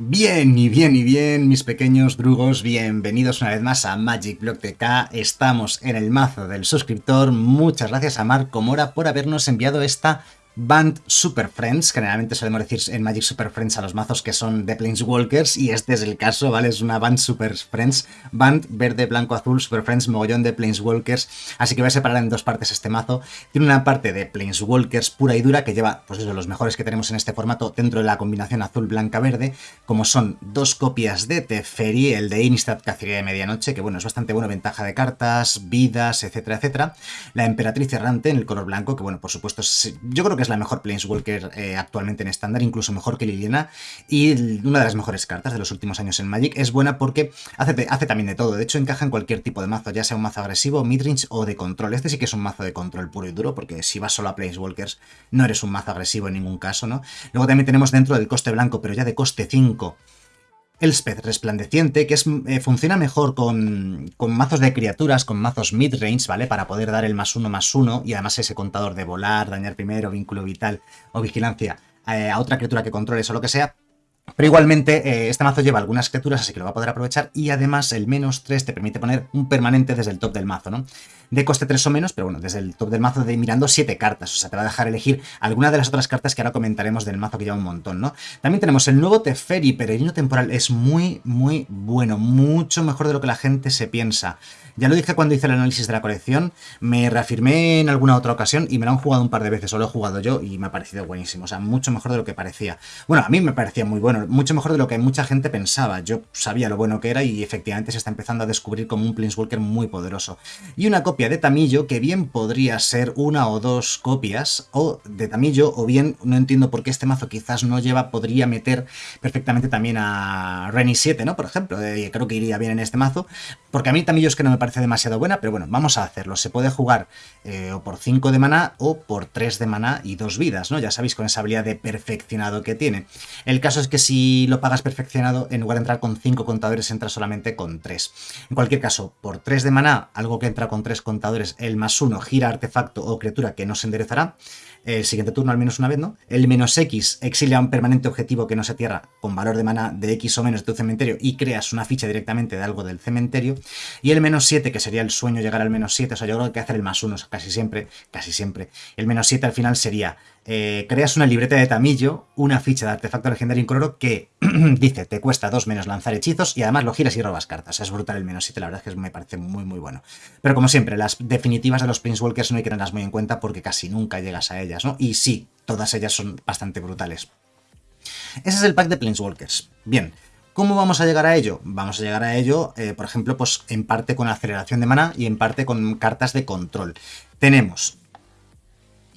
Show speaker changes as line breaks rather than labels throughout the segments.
Bien y bien y bien, mis pequeños drugos, bienvenidos una vez más a Magic Block TK. Estamos en el mazo del suscriptor. Muchas gracias a Marco Mora por habernos enviado esta Band Super Friends, generalmente solemos decir en Magic Super Friends a los mazos que son de Planeswalkers, y este es el caso, ¿vale? Es una Band Super Friends, Band verde, blanco, azul, Super Friends, mogollón de Planeswalkers, así que voy a separar en dos partes este mazo. Tiene una parte de Planeswalkers pura y dura que lleva, pues eso, los mejores que tenemos en este formato dentro de la combinación azul, blanca, verde, como son dos copias de Teferi, el de Instad Cacería de Medianoche, que bueno, es bastante bueno, ventaja de cartas, vidas, etcétera, etcétera. La Emperatriz Errante en el color blanco, que bueno, por supuesto, yo creo que es la mejor Planeswalker eh, actualmente en estándar, incluso mejor que Liliana, y una de las mejores cartas de los últimos años en Magic. Es buena porque hace, hace también de todo, de hecho encaja en cualquier tipo de mazo, ya sea un mazo agresivo, midrange o de control. Este sí que es un mazo de control puro y duro, porque si vas solo a Planeswalkers no eres un mazo agresivo en ningún caso, ¿no? Luego también tenemos dentro del coste blanco, pero ya de coste 5, Elspeth resplandeciente, que es, eh, funciona mejor con, con, mazos de criaturas, con mazos mid-range, ¿vale? Para poder dar el más uno más uno y además ese contador de volar, dañar primero, vínculo vital o vigilancia eh, a otra criatura que controles o lo que sea. Pero igualmente, eh, este mazo lleva algunas criaturas, así que lo va a poder aprovechar. Y además, el menos 3 te permite poner un permanente desde el top del mazo, ¿no? de coste 3 o menos, pero bueno, desde el top del mazo de mirando 7 cartas, o sea, te va a dejar elegir alguna de las otras cartas que ahora comentaremos del mazo que lleva un montón, ¿no? También tenemos el nuevo Teferi, Peregrino Temporal, es muy, muy bueno, mucho mejor de lo que la gente se piensa. Ya lo dije cuando hice el análisis de la colección, me reafirmé en alguna otra ocasión y me lo han jugado un par de veces, o lo he jugado yo y me ha parecido buenísimo, o sea, mucho mejor de lo que parecía. Bueno, a mí me parecía muy bueno, mucho mejor de lo que mucha gente pensaba, yo sabía lo bueno que era y efectivamente se está empezando a descubrir como un Planeswalker muy poderoso. Y una copia de Tamillo que bien podría ser una o dos copias o de Tamillo o bien, no entiendo por qué este mazo quizás no lleva, podría meter perfectamente también a Reni 7, ¿no? Por ejemplo, eh, creo que iría bien en este mazo, porque a mí Tamillo es que no me parece parece demasiado buena, pero bueno, vamos a hacerlo. Se puede jugar eh, o por 5 de maná o por 3 de maná y 2 vidas, ¿no? Ya sabéis, con esa habilidad de perfeccionado que tiene. El caso es que si lo pagas perfeccionado, en lugar de entrar con 5 contadores, entra solamente con 3. En cualquier caso, por 3 de maná, algo que entra con 3 contadores, el más 1 gira artefacto o criatura que no se enderezará el siguiente turno al menos una vez, ¿no? El menos X exilia un permanente objetivo que no se tierra con valor de mana de X o menos de tu cementerio y creas una ficha directamente de algo del cementerio. Y el menos 7, que sería el sueño llegar al menos 7, o sea, yo creo que hay que hacer el más 1 casi siempre, casi siempre. El menos 7 al final sería eh, creas una libreta de tamillo, una ficha de artefacto legendario incoloro que dice te cuesta 2 menos lanzar hechizos y además lo giras y robas cartas. Es brutal el menos 7, la verdad es que me parece muy muy bueno. Pero como siempre, las definitivas de los Walkers no hay que tenerlas muy en cuenta porque casi nunca llegas a ellas, ¿no? Y sí, todas ellas son bastante brutales. Ese es el pack de Planeswalkers. Bien, ¿Cómo vamos a llegar a ello? Vamos a llegar a ello, eh, por ejemplo, pues en parte con aceleración de mana y en parte con cartas de control. Tenemos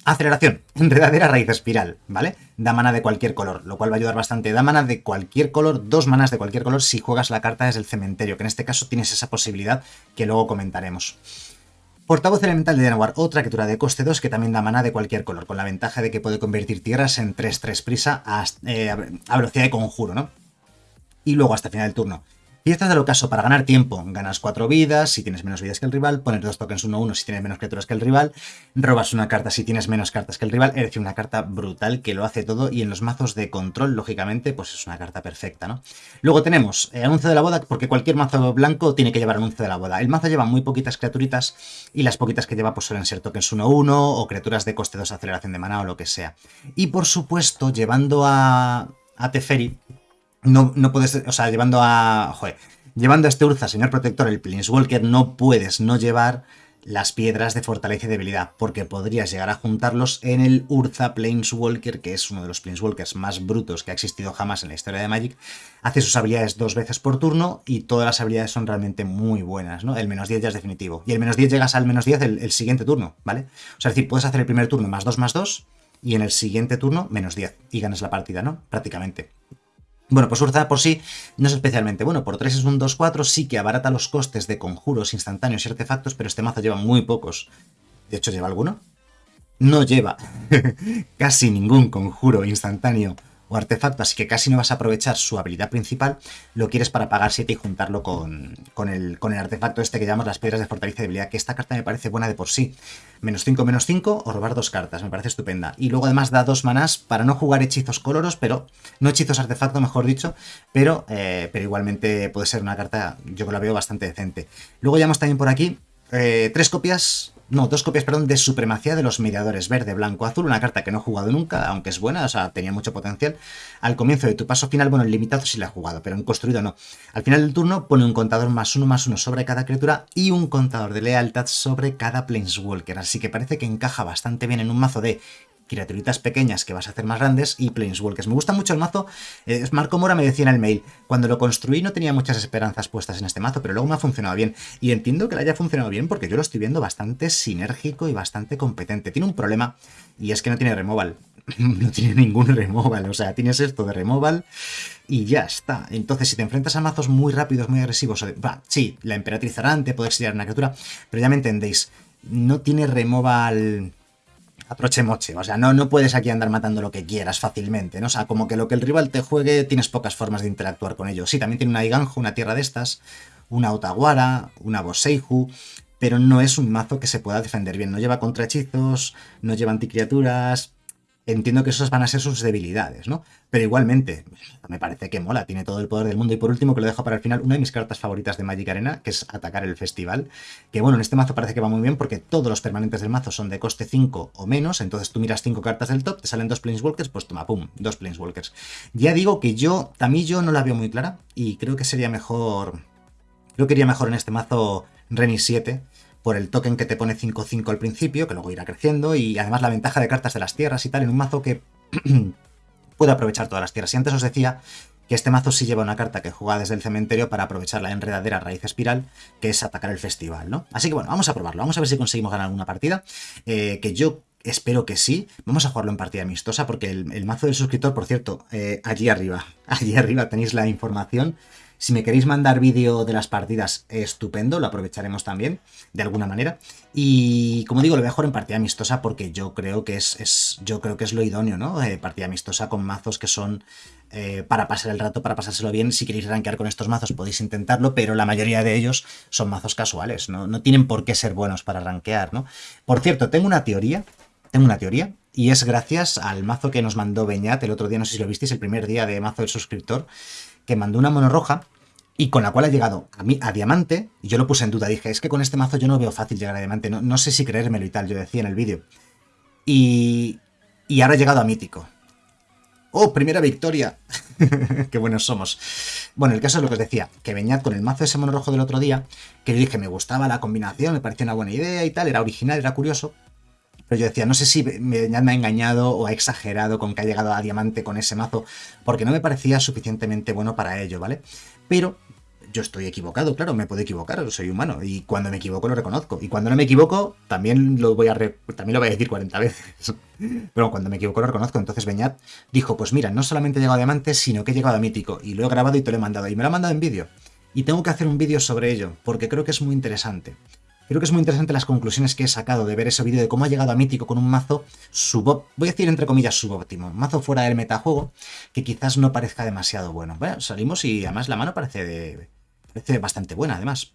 Aceleración, enredadera raíz espiral, ¿vale? Da mana de cualquier color, lo cual va a ayudar bastante. Da mana de cualquier color, dos manas de cualquier color si juegas la carta desde el cementerio, que en este caso tienes esa posibilidad que luego comentaremos. Portavoz elemental de Denawar, otra criatura de coste 2 que también da mana de cualquier color, con la ventaja de que puede convertir tierras en 3-3 prisa eh, a, velocidad de conjuro, ¿no? Y luego hasta el final del turno. Y esto es de lo caso, para ganar tiempo, ganas 4 vidas si tienes menos vidas que el rival, pones dos tokens 1-1 si tienes menos criaturas que el rival, robas una carta si tienes menos cartas que el rival, es decir, una carta brutal que lo hace todo y en los mazos de control, lógicamente, pues es una carta perfecta, ¿no? Luego tenemos eh, anuncio de la boda, porque cualquier mazo blanco tiene que llevar anuncio de la boda. El mazo lleva muy poquitas criaturitas y las poquitas que lleva pues suelen ser tokens 1-1 o criaturas de coste 2 aceleración de mana o lo que sea. Y por supuesto, llevando a, a Teferi, no, no puedes, o sea, llevando a, joder, llevando a este Urza, señor protector, el Planeswalker, no puedes no llevar las piedras de fortaleza y debilidad, porque podrías llegar a juntarlos en el Urza Planeswalker, que es uno de los Planeswalkers más brutos que ha existido jamás en la historia de Magic. Hace sus habilidades dos veces por turno y todas las habilidades son realmente muy buenas, ¿no? El menos 10 ya es definitivo. Y el menos 10 llegas al menos 10 el, el siguiente turno, ¿vale? O sea, es decir, puedes hacer el primer turno más 2 más 2 y en el siguiente turno menos 10 y ganas la partida, ¿no? Prácticamente. Bueno, pues Urza por sí no es especialmente bueno. Por 3 es un 2-4, sí que abarata los costes de conjuros instantáneos y artefactos, pero este mazo lleva muy pocos. De hecho, ¿lleva alguno? No lleva casi ningún conjuro instantáneo o artefacto, así que casi no vas a aprovechar su habilidad principal, lo quieres para pagar 7 y juntarlo con, con, el, con el artefacto este que llamamos las piedras de fortaleza y debilidad, que esta carta me parece buena de por sí. Menos 5, menos 5 o robar dos cartas, me parece estupenda. Y luego además da dos manás para no jugar hechizos coloros, pero no hechizos artefacto, mejor dicho, pero, eh, pero igualmente puede ser una carta, yo que la veo bastante decente. Luego llamamos también por aquí eh, tres copias no, dos copias, perdón, de Supremacía de los Mediadores, verde, blanco, azul, una carta que no he jugado nunca, aunque es buena, o sea, tenía mucho potencial. Al comienzo de tu paso final, bueno, en limitado sí la he jugado, pero en construido no. Al final del turno pone un contador más uno más uno sobre cada criatura y un contador de lealtad sobre cada Planeswalker, así que parece que encaja bastante bien en un mazo de criaturitas pequeñas que vas a hacer más grandes y Planeswalkers. Me gusta mucho el mazo. Eh, Marco Mora me decía en el mail, cuando lo construí no tenía muchas esperanzas puestas en este mazo, pero luego me ha funcionado bien. Y entiendo que le haya funcionado bien porque yo lo estoy viendo bastante sinérgico y bastante competente. Tiene un problema y es que no tiene removal. no tiene ningún removal, o sea, tienes esto de removal y ya está. Entonces, si te enfrentas a mazos muy rápidos, muy agresivos, sí, la emperatriz arante, puede exiliar una criatura, pero ya me entendéis, no tiene removal aproche moche. O sea, no, no puedes aquí andar matando lo que quieras fácilmente, ¿no? O sea, como que lo que el rival te juegue tienes pocas formas de interactuar con ello. Sí, también tiene una Iganjo, una tierra de estas, una Otaguara, una Boseiju, pero no es un mazo que se pueda defender bien. No lleva contrahechizos, no lleva anticriaturas, entiendo que esas van a ser sus debilidades, ¿no? Pero igualmente, me parece que mola, tiene todo el poder del mundo. Y por último, que lo dejo para el final, una de mis cartas favoritas de Magic Arena, que es atacar el festival. Que bueno, en este mazo parece que va muy bien porque todos los permanentes del mazo son de coste 5 o menos. Entonces tú miras 5 cartas del top, te salen dos Planeswalkers, pues toma, pum, dos Planeswalkers. Ya digo que yo, Tamillo, no la veo muy clara y creo que sería mejor... Creo que iría mejor en este mazo Reni 7, por el token que te pone 5-5 al principio, que luego irá creciendo, y además la ventaja de cartas de las tierras y tal, en un mazo que puede aprovechar todas las tierras. Y antes os decía que este mazo sí lleva una carta que juega desde el cementerio para aprovechar la enredadera raíz espiral, que es atacar el festival, ¿no? Así que bueno, vamos a probarlo, vamos a ver si conseguimos ganar alguna partida, eh, que yo espero que sí. Vamos a jugarlo en partida amistosa, porque el, mazo del suscriptor, por cierto, eh, allí arriba, allí arriba tenéis la información si me queréis mandar vídeo de las partidas, estupendo, lo aprovecharemos también, de alguna manera. Y como digo, lo mejor en partida amistosa porque yo creo que es, yo creo que es lo idóneo, ¿no? Eh, partida amistosa con mazos que son eh, para pasar el rato, para pasárselo bien. Si queréis rankear con estos mazos podéis intentarlo, pero la mayoría de ellos son mazos casuales, ¿no? No tienen por qué ser buenos para rankear, ¿no? Por cierto, tengo una teoría, tengo una teoría, y es gracias al mazo que nos mandó Beñat el otro día, no sé si lo visteis, el primer día de mazo del suscriptor, que mandó una mono roja y con la cual ha llegado a, mí, a diamante, y yo lo puse en duda, dije, es que con este mazo yo no veo fácil llegar a diamante, no, no sé si creérmelo y tal, yo decía en el vídeo. Y, y ahora ha llegado a mítico. ¡Oh, primera victoria! ¡Qué buenos somos! Bueno, el caso es lo que os decía, que Beñat con el mazo ese mono rojo del otro día, que yo dije, me gustaba la combinación, me parecía una buena idea y tal, era original, era curioso, pero yo decía, no sé si Beñat me ha engañado o ha exagerado con que ha llegado a diamante con ese mazo, porque no me parecía suficientemente bueno para ello, ¿vale? Pero yo estoy equivocado, claro, me puedo equivocar, soy humano, y cuando me equivoco lo reconozco. Y cuando no me equivoco, también lo voy a, también lo voy a decir 40 veces. Pero cuando me equivoco lo reconozco. Entonces Beñat dijo, pues mira, no solamente he llegado a diamante, sino que he llegado a mítico. Y lo he grabado y te lo he mandado. Y me lo ha mandado en vídeo. Y tengo que hacer un vídeo sobre ello, porque creo que es muy interesante. Creo que es muy interesante las conclusiones que he sacado de ver ese vídeo de cómo ha llegado a Mítico con un mazo sub voy a decir entre comillas subóptimo, mazo fuera del metajuego, que quizás no parezca demasiado bueno. Bueno, salimos y además la mano parece, parece bastante buena, además.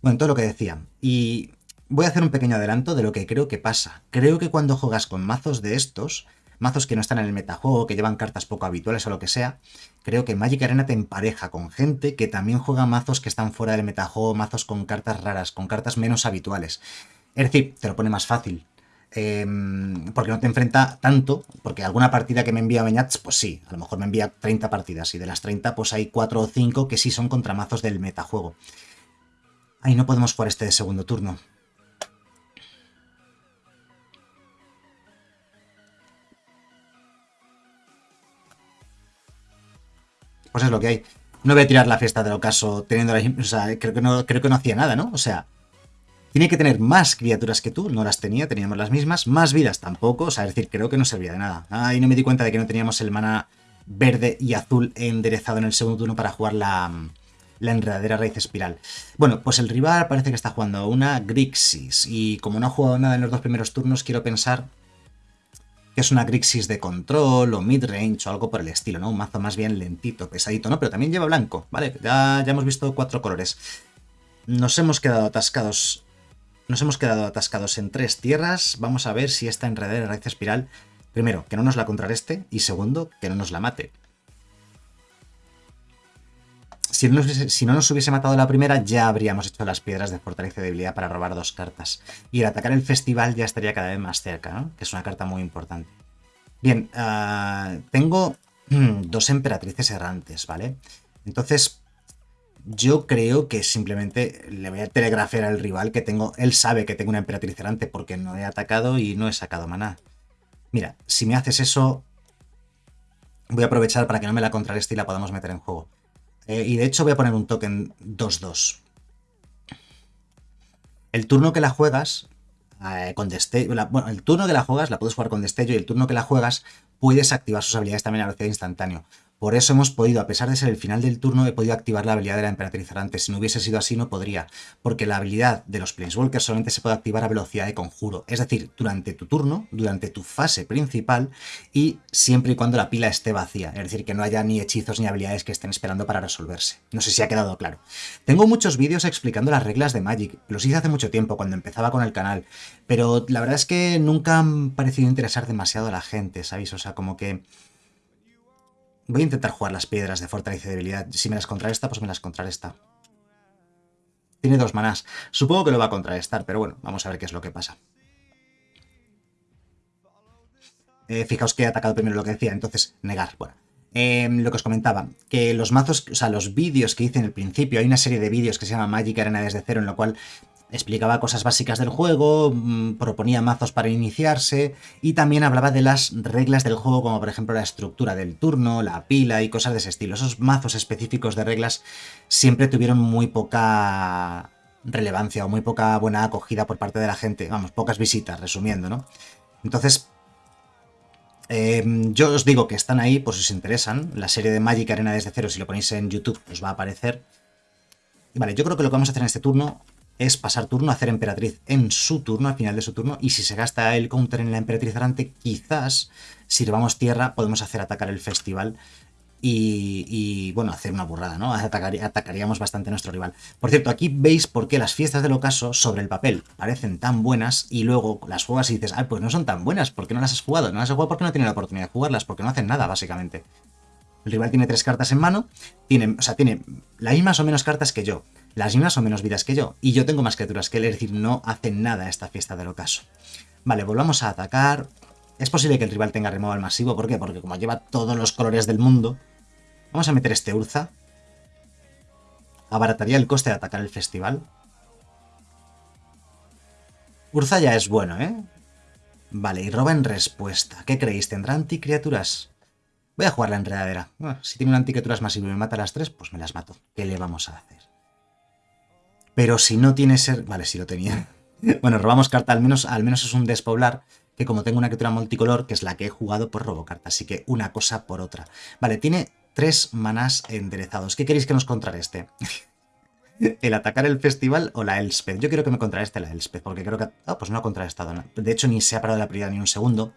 Bueno, todo lo que decía. Y voy a hacer un pequeño adelanto de lo que creo que pasa. Creo que cuando juegas con mazos de estos, mazos que no están en el metajuego, que llevan cartas poco habituales o lo que sea, creo que Magic Arena te empareja con gente que también juega mazos que están fuera del metajuego, mazos con cartas raras, con cartas menos habituales. Es decir, te lo pone más fácil. Em, porque no te enfrenta tanto, porque alguna partida que me envía Beñats, pues sí, a lo mejor me envía 30 partidas y de las 30 pues hay 4 o 5 que sí son contra mazos del metajuego. Ahí no podemos jugar este de segundo turno. Pues es lo que hay. No voy a tirar la fiesta del ocaso teniendo la... O sea, creo que, no, creo que no hacía nada, ¿no? O sea, tiene que tener más criaturas que tú, no las tenía, teníamos las mismas, más vidas tampoco, o sea, es decir, creo que no servía de nada. Ahí no me di cuenta de que no teníamos el mana verde y azul enderezado en el segundo turno para jugar la, la enredadera raíz espiral. Bueno, pues el rival parece que está jugando una Grixis, y como no ha jugado nada en los dos primeros turnos, quiero pensar que es una Grixis de control o mid-range o algo por el estilo, ¿no? Un mazo más bien lentito, pesadito, ¿no? Pero también lleva blanco, ¿vale? Ya, ya hemos visto cuatro colores. Nos hemos quedado atascados. Nos hemos quedado atascados en tres tierras. Vamos a ver si esta enredadera de raíz espiral. Primero, que no nos la contrarreste. Y segundo, que no nos la mate. Si no, nos hubiese matado la primera, ya habríamos hecho las piedras de fortaleza y debilidad para robar dos cartas. Y el atacar el festival ya estaría cada vez más cerca, ¿no? Que es una carta muy importante. Bien, uh, tengo dos emperatrices errantes, ¿vale? Entonces, yo creo que simplemente le voy a telegrafiar al rival que tengo... Él sabe que tengo una emperatriz errante porque no he atacado y no he sacado maná. Mira, si me haces eso, voy a aprovechar para que no me la contrarreste y la podamos meter en juego. Eh, y de hecho voy a poner un token 2-2. El turno que la juegas, eh, con destello... bueno, el turno que la juegas la puedes jugar con destello y el turno que la juegas puedes activar sus habilidades también a velocidad instantáneo. Por eso hemos podido, a pesar de ser el final del turno, he podido activar la habilidad de la Emperatriz Errante. Si no hubiese sido así, no podría, porque la habilidad de los Planeswalkers solamente se puede activar a velocidad de conjuro. Es decir, durante tu turno, durante tu fase principal, y siempre y cuando la pila esté vacía. Es decir, que no haya ni hechizos ni habilidades que estén esperando para resolverse. No sé si ha quedado claro. Tengo muchos vídeos explicando las reglas de Magic. Los hice hace mucho tiempo, cuando empezaba con el canal. Pero la verdad es que nunca han parecido interesar demasiado a la gente, ¿sabéis? O sea, como que Voy a intentar jugar las piedras de fortaleza y debilidad. Si me las contrarresta, pues me las contrarresta. Tiene dos manás. Supongo que lo va a contrarrestar, pero bueno, vamos a ver qué es lo que pasa. Eh, fijaos que he atacado primero lo que decía, entonces negar. Bueno, em, lo que os comentaba, que los mazos, o sea, los vídeos que hice en el principio, hay una serie de vídeos que se llama Magic Arena desde cero, en lo cual explicaba cosas básicas del juego, mm, proponía mazos para iniciarse y también hablaba de las reglas del juego, como por ejemplo la estructura del turno, la pila y cosas de ese estilo. Esos mazos específicos de reglas siempre tuvieron muy poca relevancia o muy poca buena acogida por parte de la gente. Vamos, pocas visitas, resumiendo, ¿no? Entonces, em, yo os digo que están ahí por si os interesan. La serie de Magic Arena desde cero, si lo ponéis en YouTube, os va a aparecer. Vale, yo creo que lo que vamos a hacer en este turno es pasar turno, hacer emperatriz en su turno, al final de su turno, y si se gasta el counter en la emperatriz errante, quizás, sirvamos tierra, podemos hacer atacar el festival y, bueno, hacer una burrada, ¿no? atacaríamos bastante nuestro rival. Por cierto, aquí veis por qué las fiestas del ocaso sobre el papel parecen tan buenas y luego las juegas y dices, ah, pues no son tan buenas, ¿por qué no las has jugado? No las has jugado porque no tiene la oportunidad de jugarlas, porque no hacen nada, básicamente. El rival tiene tres cartas en mano, tiene, o sea, tiene las mismas o menos cartas que yo las mismas o menos vidas que yo, y yo tengo más criaturas que él, es decir, no hacen nada esta fiesta del ocaso. Vale, volvamos a atacar. Es posible que el rival tenga removal masivo, ¿por qué? Porque como lleva todos los colores del mundo, vamos a meter este Urza. Abarataría el coste de atacar el festival. Urza ya es bueno, ¿eh? Vale, y roba en respuesta. ¿Qué creéis? ¿Tendrá anticriaturas? Voy a jugar la enredadera. si tiene una anticriaturas masivo y me mata a las tres, pues me las mato. ¿Qué le vamos a hacer? Pero si no tiene ser... Vale, sí lo tenía. bueno, robamos carta, al menos, al menos es un despoblar, que como tengo una criatura multicolor, que es la que he jugado, pues robo carta. Así que una cosa por otra. Vale, tiene tres manás enderezados. ¿Qué queréis que nos contrarreste? ¿El atacar el festival o la Elspeth? Yo quiero que me contrarreste la Elspeth, porque creo que... Ah, pues no ha contrarrestado. De hecho, ni se ha parado la prioridad ni un segundo.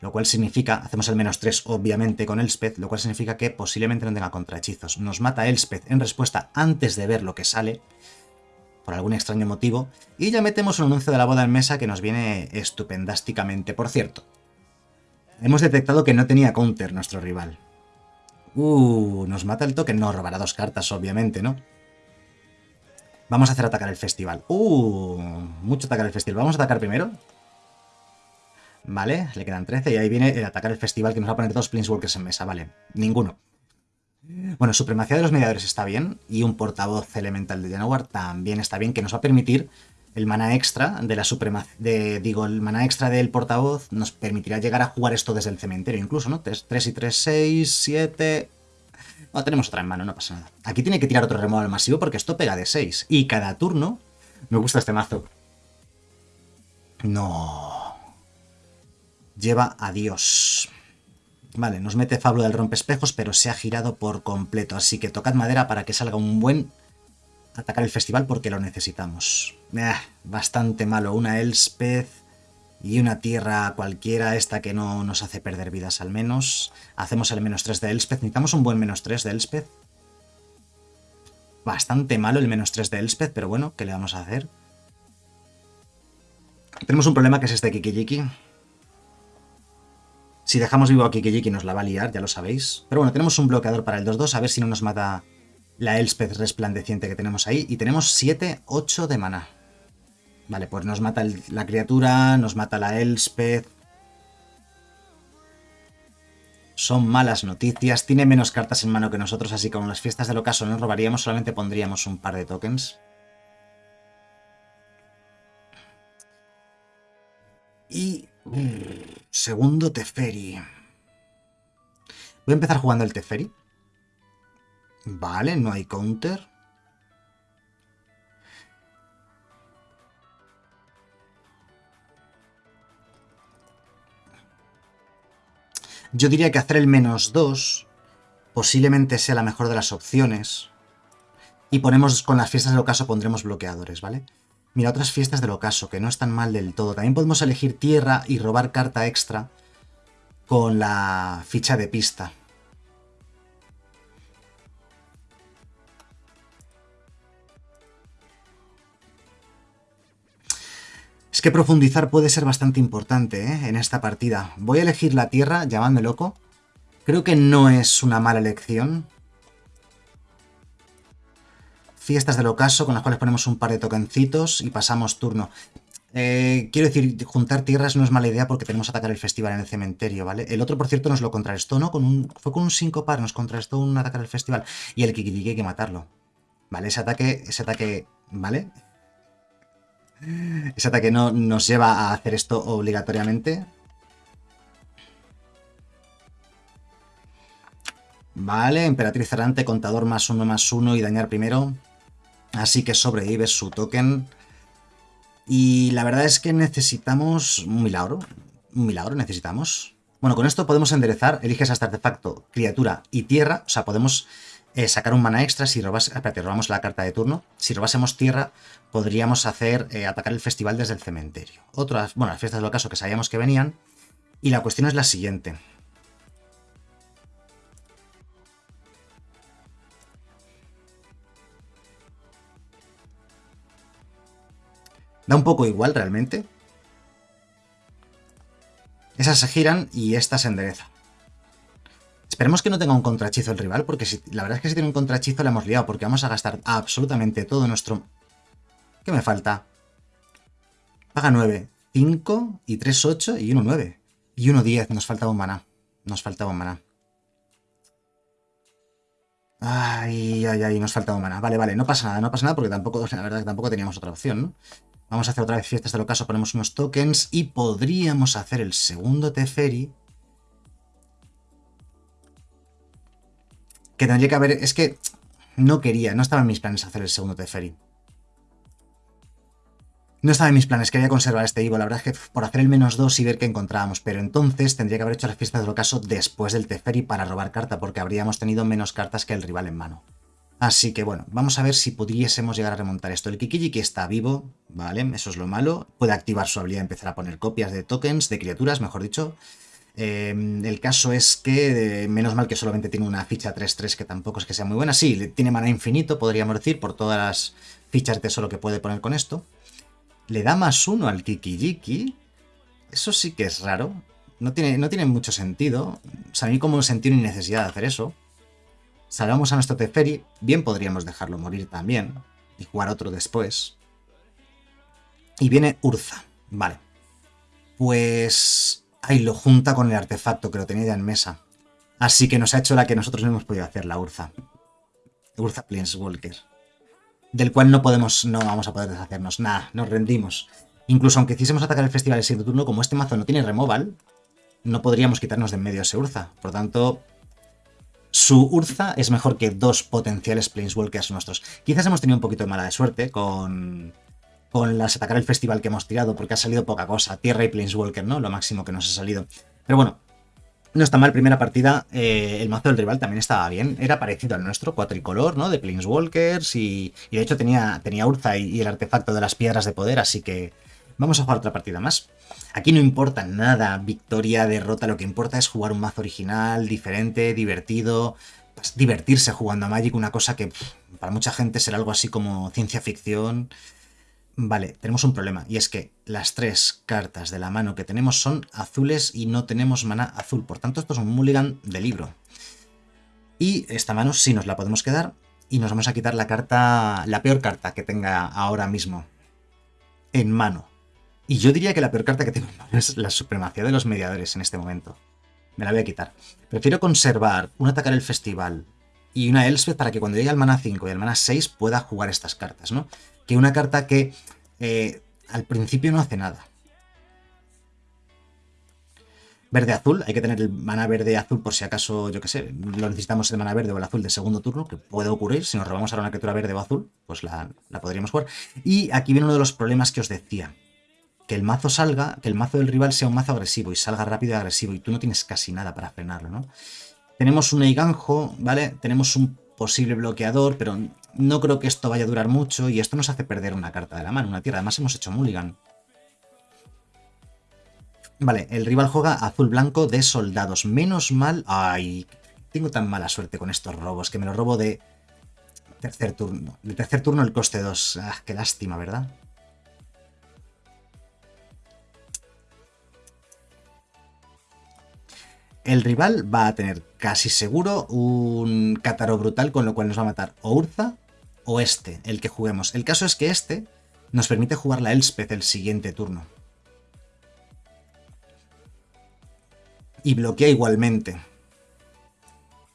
Lo cual significa, hacemos el menos 3 obviamente con Elspeth, lo cual significa que posiblemente no tenga contrahechizos. Nos mata Elspeth en respuesta antes de ver lo que sale, por algún extraño motivo, y ya metemos un anuncio de la boda en mesa que nos viene estupendásticamente. Por cierto, hemos detectado que no tenía counter nuestro rival. Uh, nos mata el token. No, robará dos cartas, obviamente, ¿no? Vamos a hacer atacar el festival. Uh, mucho atacar el festival. Vamos a atacar primero. Vale, le quedan 13 y ahí viene el atacar el festival que nos va a poner dos Planeswalkers en mesa. Vale, ninguno. Bueno, supremacía de los mediadores está bien y un portavoz elemental de Janowar también está bien, que nos va a permitir el mana extra de la supremacía, digo, el mana extra del portavoz nos permitirá llegar a jugar esto desde el cementerio incluso, ¿no? 3, y 3, 6, 7... No, tenemos otra en mano, no pasa nada. Aquí tiene que tirar otro removal masivo porque esto pega de 6. Y cada turno... Me gusta este mazo. No. Lleva a Dios. Vale, nos mete Fablo del rompespejos, pero se ha girado por completo. Así que tocad madera para que salga un buen atacar el festival porque lo necesitamos. Eh, bastante malo. Una Elspeth Y una tierra cualquiera, esta que no nos hace perder vidas al menos. Hacemos el menos 3 de Elspeth. Necesitamos un buen menos 3 de Elspeth. Bastante malo el menos 3 de Elspeth, pero bueno, ¿qué le vamos a hacer? Tenemos un problema que es este Kikijiki. Si dejamos vivo a Kikijiki nos la va a liar, ya lo sabéis. Pero bueno, tenemos un bloqueador para el 2-2, a ver si no nos mata la Elspeth resplandeciente que tenemos ahí. Y tenemos 7, 8 de mana. Vale, pues nos mata la criatura, nos mata la Elspeth. Son malas noticias. Tiene menos cartas en mano que nosotros, así que con las fiestas del ocaso no robaríamos, solamente pondríamos un par de tokens. Y... segundo Teferi. Voy a empezar jugando el Teferi. Vale, no hay counter. Yo diría que hacer el menos 2 posiblemente sea la mejor de las opciones. Y ponemos, con las fiestas del ocaso pondremos bloqueadores, ¿vale? Mira, otras fiestas del ocaso, que no están mal del todo. También podemos elegir tierra y robar carta extra con la ficha de pista. Es que profundizar puede ser bastante importante ¿eh? en esta partida. Voy a elegir la tierra, llamadme loco. Creo que no es una mala elección. Fiestas del ocaso, con las cuales ponemos un par de tokencitos y pasamos turno. Eh, quiero decir, juntar tierras no es mala idea porque tenemos que atacar el festival en el cementerio, ¿vale? El otro, por cierto, nos lo contrarrestó, ¿no? Con un, fue con un 5 par, nos contrarrestó un atacar el festival. Y el Kikiriki hay que matarlo. ¿Vale? Ese ataque, ese ataque, ¿vale? Ese ataque no nos lleva a hacer esto obligatoriamente. Vale, Emperatriz Errante, contador más uno más uno y dañar primero. Así que sobrevive su token. Y la verdad es que necesitamos un milagro. Un milagro necesitamos. Bueno, con esto podemos enderezar. Eliges hasta artefacto, criatura y tierra. O sea, podemos eh, sacar un mana extra si robas, espérate, robamos la carta de turno. Si robásemos tierra, podríamos hacer eh, atacar el festival desde el cementerio. Otras, bueno, las fiestas del ocaso que sabíamos que venían. Y la cuestión es la siguiente. Da un poco igual realmente. Esas se giran y esta se endereza. Esperemos que no tenga un contrachizo el rival, porque la verdad es que si tiene un contrachizo le hemos liado, porque vamos a gastar absolutamente todo nuestro... ¿Qué me falta? Paga 9, 5 y 3, 8 y 1, 9. Y 1, 10, nos faltaba un maná. Nos faltaba un maná. Ay, ay, ay, nos faltaba un maná. Vale, vale, no pasa nada, no pasa nada porque tampoco, la verdad que tampoco teníamos otra opción, ¿no? Vamos a hacer otra vez fiestas del ocaso, ponemos unos tokens y podríamos hacer el segundo Teferi Que tendría que haber... Es que no quería, no estaba en mis planes hacer el segundo Teferi. No estaba en mis planes, quería conservar este Ivo. La verdad es que por hacer el menos 2 y ver qué encontrábamos. Pero entonces tendría que haber hecho las fiestas del ocaso después del Teferi para robar carta, porque habríamos tenido menos cartas que el rival en mano. Así que bueno, vamos a ver si pudiésemos llegar a remontar esto. El Kikiji está vivo, ¿vale? Eso es lo malo. Puede activar su habilidad empezar a poner copias de tokens, de criaturas, mejor dicho. Em, el caso es que, eh, menos mal que solamente tiene una ficha 3-3, que tampoco es que sea muy buena. Sí, tiene mana infinito, podríamos decir, por todas las fichas de tesoro que puede poner con esto. Le da más uno al Kikijiki. Eso sí que es raro. No tiene, no tiene mucho sentido. O sea, a mí como sentido ni necesidad de hacer eso. Salvamos a nuestro Teferi. Bien podríamos dejarlo morir también. Y jugar otro después. Y viene Urza. Vale. Pues Ahí lo junta con el artefacto que lo tenía ya en mesa. Así que nos ha hecho la que nosotros no hemos podido hacer, la Urza. Urza Planeswalker. Del cual no podemos, no vamos a poder deshacernos. Nada, nos rendimos. Incluso aunque quisiésemos atacar el festival el siguiente turno, como este mazo no tiene removal, no podríamos quitarnos de en medio ese Urza. Por tanto, su Urza es mejor que dos potenciales Planeswalkers nuestros. Quizás hemos tenido un poquito de mala suerte con con las atacar el festival que hemos tirado, porque ha salido poca cosa. Tierra y Planeswalker, ¿no? Lo máximo que nos ha salido. Pero bueno, no está mal, primera partida, eh, el mazo del rival también estaba bien, era parecido al nuestro, cuatricolor, ¿no? De Planeswalkers y, y de hecho tenía, tenía Urza y, el artefacto de las piedras de poder, así que Vamos a jugar otra partida más. Aquí no importa nada, victoria, derrota, lo que importa es jugar un mazo original, diferente, divertido, pues, divertirse jugando a Magic, una cosa que para mucha gente será algo así como ciencia ficción. Vale, tenemos un problema, y es que las tres cartas de la mano que tenemos son azules y no tenemos mana azul, por tanto esto es un mulligan de libro. Y esta mano sí nos la podemos quedar, y nos vamos a quitar la carta, la peor carta que tenga ahora mismo en mano. Y yo diría que la peor carta que tengo es la supremacía de los mediadores en este momento. Me la voy a quitar. Prefiero conservar un atacar el festival y una Elspeth para que cuando llegue al mana 5 y al mana 6 pueda jugar estas cartas, ¿no? Que una carta que eh, al principio no hace nada. Verde-azul, hay que tener el mana verde-azul por si acaso, yo qué sé, lo necesitamos el mana verde o el azul de segundo turno, que puede ocurrir, si nos robamos ahora una criatura verde o azul, pues la, la podríamos jugar. Y aquí viene uno de los problemas que os decía, que el mazo salga, que el mazo del rival sea un mazo agresivo y salga rápido y agresivo, y tú no tienes casi nada para frenarlo, ¿no? Tenemos un Eiganjo, ¿vale? Tenemos un posible bloqueador, pero no creo que esto vaya a durar mucho, y esto nos hace perder una carta de la mano, una tierra. Además hemos hecho mulligan. Vale, el rival juega azul-blanco de soldados. Menos mal... Ay, tengo tan mala suerte con estos robos, que me lo robo de tercer turno. De tercer turno el coste 2. Ah, qué lástima, ¿verdad? El rival va a tener casi seguro un Cátaro brutal, con lo cual nos va a matar o Urza o este, el que juguemos. El caso es que este nos permite jugar la Elspeth el siguiente turno. y bloquea igualmente.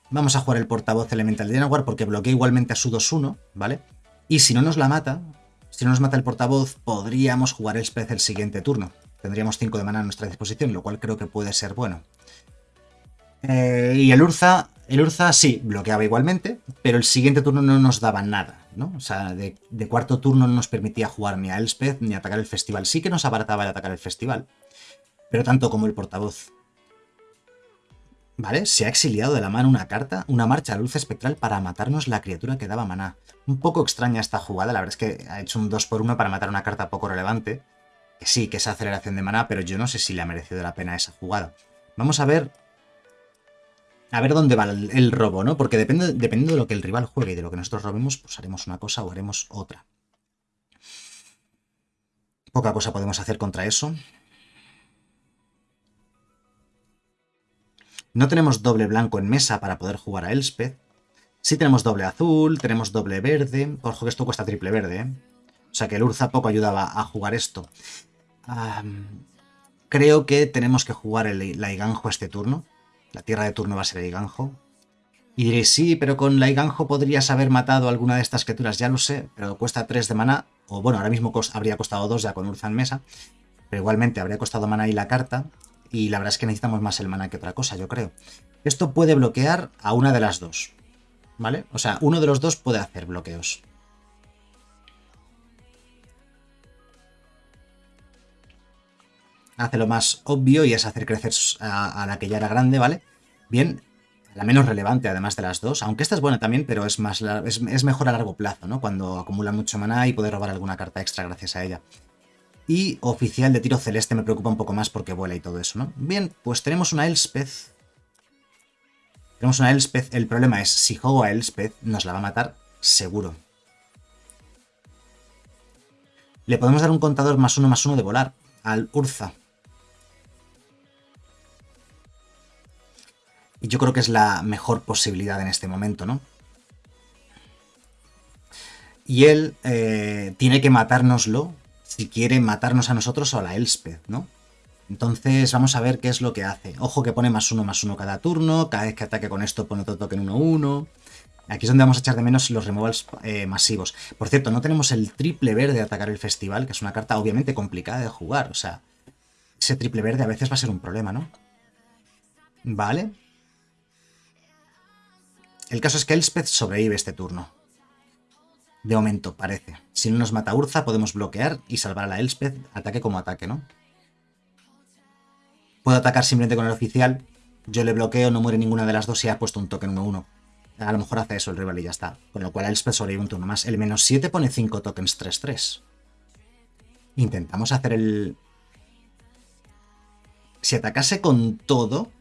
Vamos a jugar el portavoz elemental de Janowar porque bloquea igualmente a su 2-1, ¿vale? Y si no nos la mata, si no nos mata el portavoz, podríamos jugar el Spez el siguiente turno. Tendríamos 5 de mana a nuestra disposición, lo cual creo que puede ser bueno. Eh, y el Urza, el Urza sí, bloqueaba igualmente, pero el siguiente turno no nos daba nada, ¿no? O sea, de, cuarto turno no nos permitía jugar ni a Elspeth ni atacar el festival. Sí que nos abarataba el atacar el festival, pero tanto como el portavoz. ¿Vale? Se ha exiliado de la mano una carta, una marcha a luz espectral para matarnos la criatura que daba maná. Un poco extraña esta jugada, la verdad es que ha hecho un 2 por 1 para matar una carta poco relevante. Que sí, que es aceleración de maná, pero yo no sé si le ha merecido la pena esa jugada. Vamos a ver... A ver dónde va el, robo, ¿no? Porque depende, dependiendo de lo que el rival juegue y de lo que nosotros robemos, pues haremos una cosa o haremos otra. Poca cosa podemos hacer contra eso. No tenemos doble blanco en mesa para poder jugar a Elspeth. Sí tenemos doble azul, tenemos doble verde. Ojo que esto cuesta triple verde, ¿eh? O sea que el Urza poco ayudaba a jugar esto. creo que tenemos que jugar el, la Iganjo este turno. La tierra de turno va a ser Iganjo. Y diréis, sí, pero con la Iganjo podrías haber matado alguna de estas criaturas, ya lo sé, pero cuesta 3 de mana, o bueno, ahora mismo habría costado 2 ya con Urza en mesa, pero igualmente habría costado mana y la carta, y la verdad es que necesitamos más el mana que otra cosa, yo creo. Esto puede bloquear a una de las dos, ¿vale? O sea, uno de los dos puede hacer bloqueos. Hace lo más obvio y es hacer crecer a, la que ya era grande, ¿vale? Bien, la menos relevante además de las dos, aunque esta es buena también, pero es, más, es, mejor a largo plazo, ¿no? Cuando acumula mucho mana y puede robar alguna carta extra gracias a ella. Y oficial de tiro celeste me preocupa un poco más porque vuela y todo eso, ¿no? Bien, pues tenemos una Elspeth. Tenemos una Elspeth. El problema es, si juego a Elspeth, nos la va a matar seguro. Le podemos dar un contador más uno más uno de volar al Urza. Y yo creo que es la mejor posibilidad en este momento, ¿no? Y él eh, tiene que matárnoslo si quiere matarnos a nosotros o a la Elspeth, ¿no? Entonces vamos a ver qué es lo que hace. Ojo que pone más uno más uno cada turno, cada vez que ataque con esto pone otro token 1-1. Aquí es donde vamos a echar de menos los removals eh, masivos. Por cierto, no tenemos el triple verde de atacar el festival, que es una carta obviamente complicada de jugar. O sea, ese triple verde a veces va a ser un problema, ¿no? Vale. El caso es que Elspeth sobrevive este turno. De momento, parece. Si no nos mata Urza, podemos bloquear y salvar a la Elspeth, ataque como ataque, ¿no? Puedo atacar simplemente con el oficial. Yo le bloqueo, no muere ninguna de las dos y ha puesto un token 1-1. A lo mejor hace eso el rival y ya está. Con lo cual Elspeth sobrevive un turno más. El menos 7 pone 5 tokens 3-3. Intentamos hacer el... Si atacase con todo...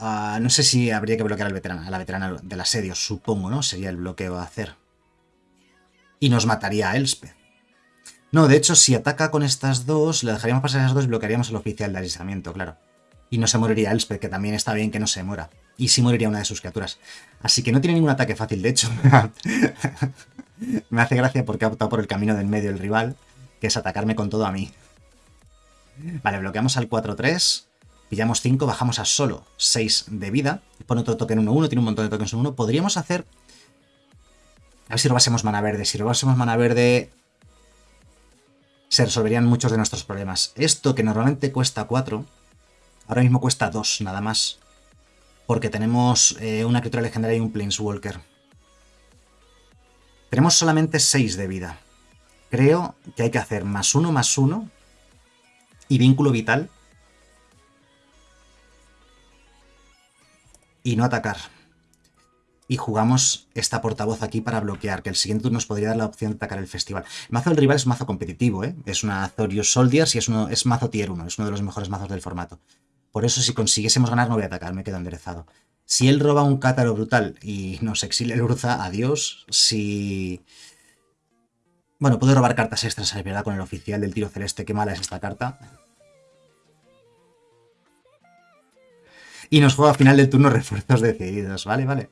Ah, no sé si habría que bloquear al veterano, a la veterana del asedio, supongo, ¿no? Sería el bloqueo a hacer. Y nos mataría a Elspeth. No, de hecho, si ataca con estas dos, le dejaríamos pasar esas dos y bloquearíamos al oficial de alisamiento, claro. Y no se moriría Elspeth, que también está bien que no se muera. Y sí moriría una de sus criaturas. Así que no tiene ningún ataque fácil, de hecho. Me hace gracia porque ha optado por el camino del medio el rival, que es atacarme con todo a mí. Vale, bloqueamos al 4-3, pillamos 5, bajamos a solo 6 de vida, pone otro token 1-1, tiene un montón de tokens 1-1. Podríamos hacer... A ver si robásemos mana verde. Si robásemos mana verde, se resolverían muchos de nuestros problemas. Esto que normalmente cuesta 4, ahora mismo cuesta 2 nada más. Porque tenemos eh, una criatura legendaria y un Planeswalker. Tenemos solamente 6 de vida. Creo que hay que hacer más 1 más 1 y vínculo vital. Y no atacar. Y jugamos esta portavoz aquí para bloquear, que el siguiente turno nos podría dar la opción de atacar el festival. Mazo del rival es un mazo competitivo, ¿eh? Es una Azorius Soldiers y es, uno, es mazo tier 1, es uno de los mejores mazos del formato. Por eso si consiguiésemos ganar no voy a atacar, me quedo enderezado. Si él roba un cátaro brutal y nos exilia el Urza, adiós. Si... Bueno, puedo robar cartas extras, es verdad, con el oficial del tiro celeste. Qué mala es esta carta. Y nos juega a final del turno refuerzos decididos. Vale, vale.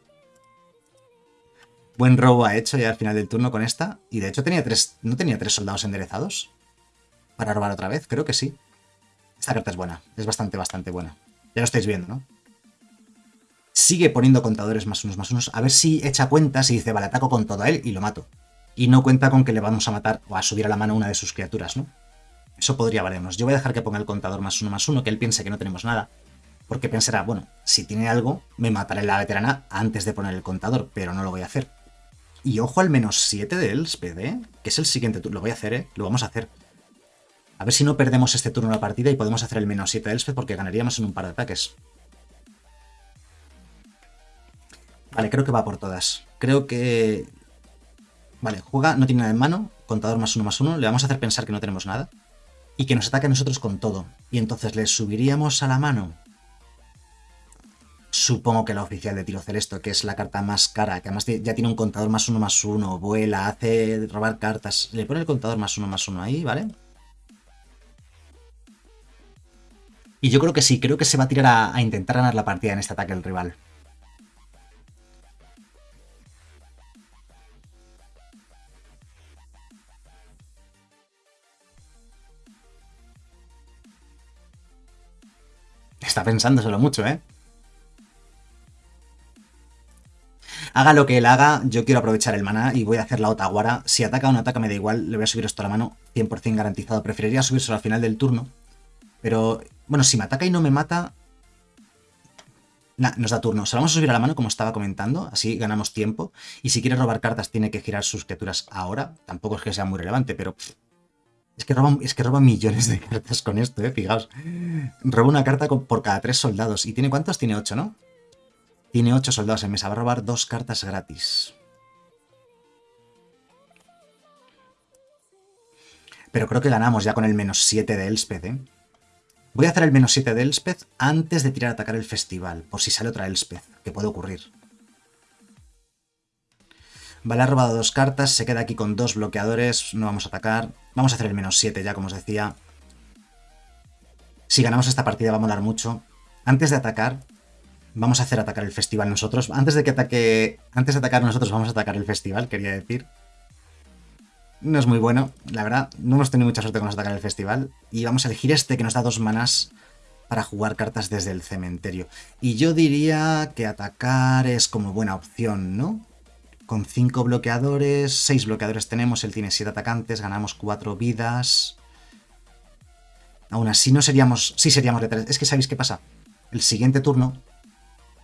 Buen robo ha hecho ya al final del turno con esta. Y de hecho tenía tres... ¿No tenía tres soldados enderezados? Para robar otra vez, creo que sí. Esta carta es buena. Es bastante, bastante buena. Ya lo estáis viendo, ¿no? sigue poniendo contadores más unos más unos, a ver si echa cuentas y dice, vale, ataco con todo a él y lo mato. Y no cuenta con que le vamos a matar o a subir a la mano una de sus criaturas, ¿no? Eso podría valernos. Yo voy a dejar que ponga el contador más uno más uno, que él piense que no tenemos nada. Porque pensará, bueno, si tiene algo, me mataré la veterana antes de poner el contador, pero no lo voy a hacer. Y ojo al menos 7 de Elspeth, ¿eh? Que es el siguiente turno. Lo voy a hacer, ¿eh? Lo vamos a hacer. A ver si no perdemos este turno la partida y podemos hacer el menos 7 de Elspeth porque ganaríamos en un par de ataques. Vale, creo que va por todas. Creo que... Vale, juega, no tiene nada en mano, contador más uno más uno, le vamos a hacer pensar que no tenemos nada. Y que nos ataque a nosotros con todo. Y entonces le subiríamos a la mano. Supongo que la oficial de tiro celeste, que es la carta más cara, que además ya tiene un contador más uno más uno, vuela, hace robar cartas. Le pone el contador más uno más uno ahí, ¿vale? Y yo creo que sí, creo que se va a tirar a, a intentar ganar la partida en este ataque el rival. Está pensándoselo mucho, ¿eh? Haga lo que él haga, yo quiero aprovechar el maná y voy a hacer la Otaguara. Si ataca o no ataca me da igual, le voy a subir esto a la mano, 100% garantizado. Preferiría subirse al final del turno, pero bueno, si me ataca y no me mata... Nah, nos da turno. Se lo vamos a subir a la mano como estaba comentando, así ganamos tiempo. Y si quiere robar cartas tiene que girar sus criaturas ahora. Tampoco es que sea muy relevante, pero es que, roba, es que millones de cartas con esto, eh, fijaos. Roba una carta por cada tres soldados. ¿Y tiene cuántos? Tiene ocho, ¿no? Tiene ocho soldados en mesa. Va a robar dos cartas gratis. Pero creo que ganamos ya con el menos 7 de Elspeth, ¿eh? Voy a hacer el menos 7 de Elspeth antes de tirar a atacar el festival, por si sale otra Elspeth, que puede ocurrir. Vale, ha robado dos cartas, se queda aquí con dos bloqueadores, no vamos a atacar. Vamos a hacer el menos 7 ya, como os decía. Si ganamos esta partida va a molar mucho. Antes de atacar, vamos a hacer atacar el festival nosotros. Antes de que ataque. Antes de atacar nosotros, vamos a atacar el festival, quería decir. No es muy bueno, la verdad. No hemos tenido mucha suerte con atacar el festival. Y vamos a elegir este que nos da dos manas para jugar cartas desde el cementerio. Y yo diría que atacar es como buena opción, ¿no? con 5 bloqueadores, 6 bloqueadores tenemos, él tiene 7 atacantes, ganamos 4 vidas. Aún así no seríamos... Sí seríamos letales. Es que ¿sabéis qué pasa? El siguiente turno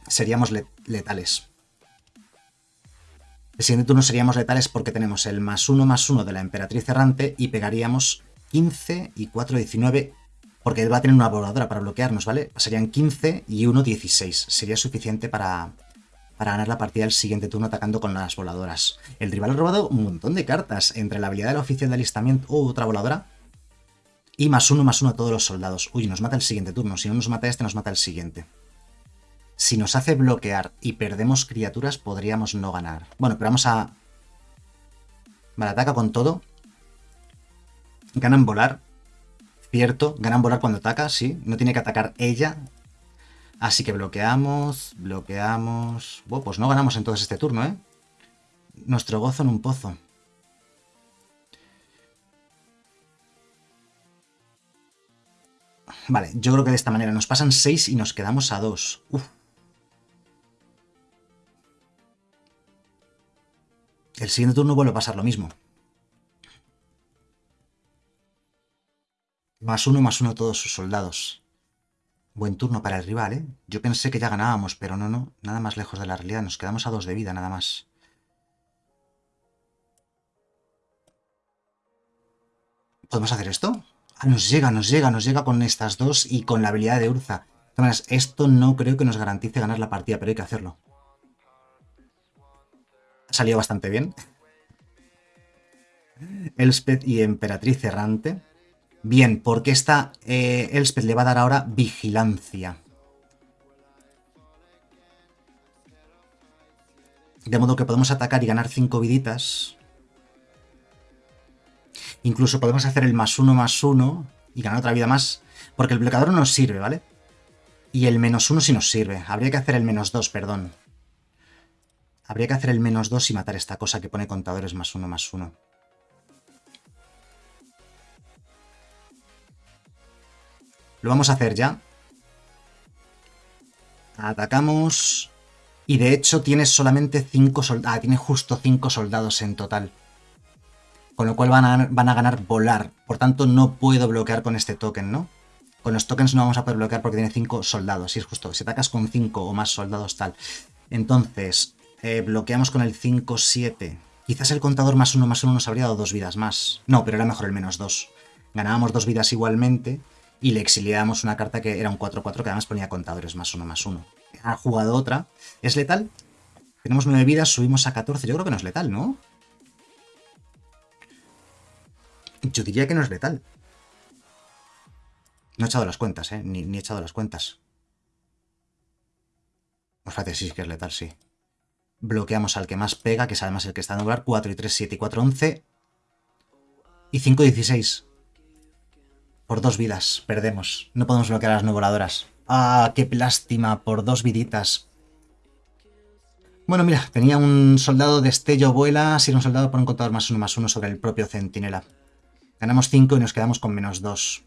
seríamos letales. El siguiente turno seríamos letales porque tenemos el más 1 más 1 de la Emperatriz Errante y pegaríamos 15 y 4, 19 porque él va a tener una voladora para bloquearnos, ¿vale? Serían 15 y 1, 16. Sería suficiente para, para ganar la partida del siguiente turno atacando con las voladoras. El rival ha robado un montón de cartas, entre la habilidad del oficial de alistamiento... o otra voladora. Y más uno, más uno a todos los soldados. Uy, nos mata el siguiente turno. Si no nos mata este, nos mata el siguiente. Si nos hace bloquear y perdemos criaturas, podríamos no ganar. Bueno, pero vamos a... Vale, ataca con todo. Ganan volar. Cierto, ganan volar cuando ataca, sí. No tiene que atacar ella. Así que bloqueamos, bloqueamos... Bueno, pues no ganamos entonces este turno, ¿eh? Nuestro gozo en un pozo. Vale, yo creo que de esta manera nos pasan 6 y nos quedamos a 2. El siguiente turno vuelve a pasar lo mismo. Más uno, más uno todos sus soldados. Buen turno para el rival, ¿eh? Yo pensé que ya ganábamos, pero no, no. Nada más lejos de la realidad. Nos quedamos a dos de vida, nada más. ¿Podemos hacer esto? Ah, nos llega, nos llega, nos llega con estas dos y con la habilidad de Urza. esto no creo que nos garantice ganar la partida, pero hay que hacerlo. Salido bastante bien. Elspeth y Emperatriz Errante. Bien, porque esta eh, Elspeth le va a dar ahora vigilancia. De modo que podemos atacar y ganar 5 viditas. Incluso podemos hacer el más uno más uno y ganar otra vida más. Porque el bloqueador no nos sirve, ¿vale? Y el menos uno sí nos sirve. Habría que hacer el menos dos, perdón. Habría que hacer el menos dos y matar esta cosa que pone contadores más uno más uno. Lo vamos a hacer ya. Atacamos. Y de hecho tiene solamente 5 soldados. Ah, tiene justo 5 soldados en total. Con lo cual van a, van a ganar volar. Por tanto, no puedo bloquear con este token, ¿no? Con los tokens no vamos a poder bloquear porque tiene 5 soldados. Y es justo. Si atacas con 5 o más soldados, tal. Entonces, eh, bloqueamos con el 5-7. Quizás el contador más 1 más 1 nos habría dado dos vidas más. No, pero era mejor el menos 2. Ganábamos dos vidas igualmente y le exiliábamos una carta que era un 4-4 que además ponía contadores más uno más uno. Ha jugado otra. ¿Es letal? Tenemos 9 vidas, subimos a 14. Yo creo que no es letal, ¿no? Yo diría que no es letal. No he echado las cuentas, ¿eh? Ni, he echado las cuentas. Pues fíjate, sí que es letal, sí. Bloqueamos al que más pega, que es además el que está en lugar. 4 y 3, 7 y 4, 11. Y 5, 16. Por dos vidas, perdemos. No podemos bloquear a las no voladoras. ¡Ah, qué lástima! Por dos viditas. Bueno, mira, tenía un soldado de estello vuela, si era un soldado por un contador más uno más uno sobre el propio centinela. Ganamos cinco y nos quedamos con menos dos.